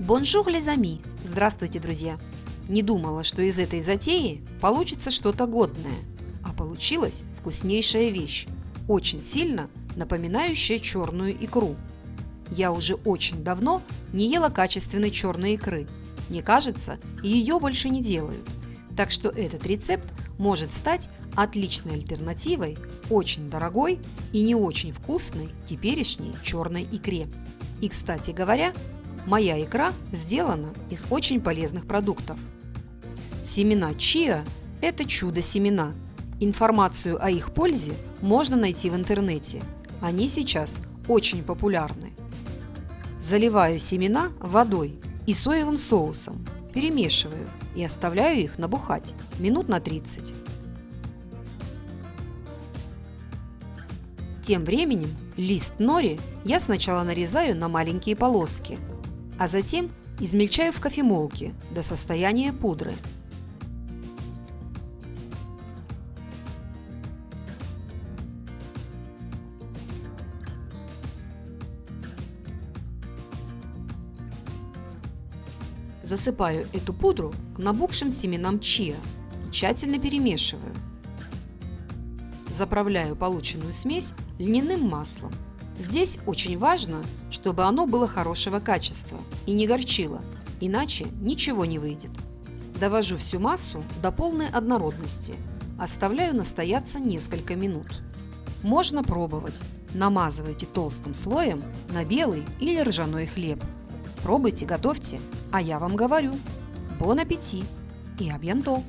Bonjour les amis! Здравствуйте, друзья! Не думала, что из этой затеи получится что-то годное, а получилась вкуснейшая вещь, очень сильно напоминающая черную икру. Я уже очень давно не ела качественной черной икры. Мне кажется, ее больше не делают. Так что этот рецепт может стать отличной альтернативой очень дорогой и не очень вкусной теперешней черной икре. И, кстати говоря, Моя икра сделана из очень полезных продуктов. Семена чиа – это чудо-семена. Информацию о их пользе можно найти в интернете. Они сейчас очень популярны. Заливаю семена водой и соевым соусом, перемешиваю и оставляю их набухать минут на 30. Тем временем лист нори я сначала нарезаю на маленькие полоски – а затем измельчаю в кофемолке до состояния пудры. Засыпаю эту пудру к набухшим семенам чиа и тщательно перемешиваю. Заправляю полученную смесь льняным маслом Здесь очень важно, чтобы оно было хорошего качества и не горчило, иначе ничего не выйдет. Довожу всю массу до полной однородности, оставляю настояться несколько минут. Можно пробовать. Намазывайте толстым слоем на белый или ржаной хлеб. Пробуйте, готовьте, а я вам говорю. Бон аппетит и абьянтол!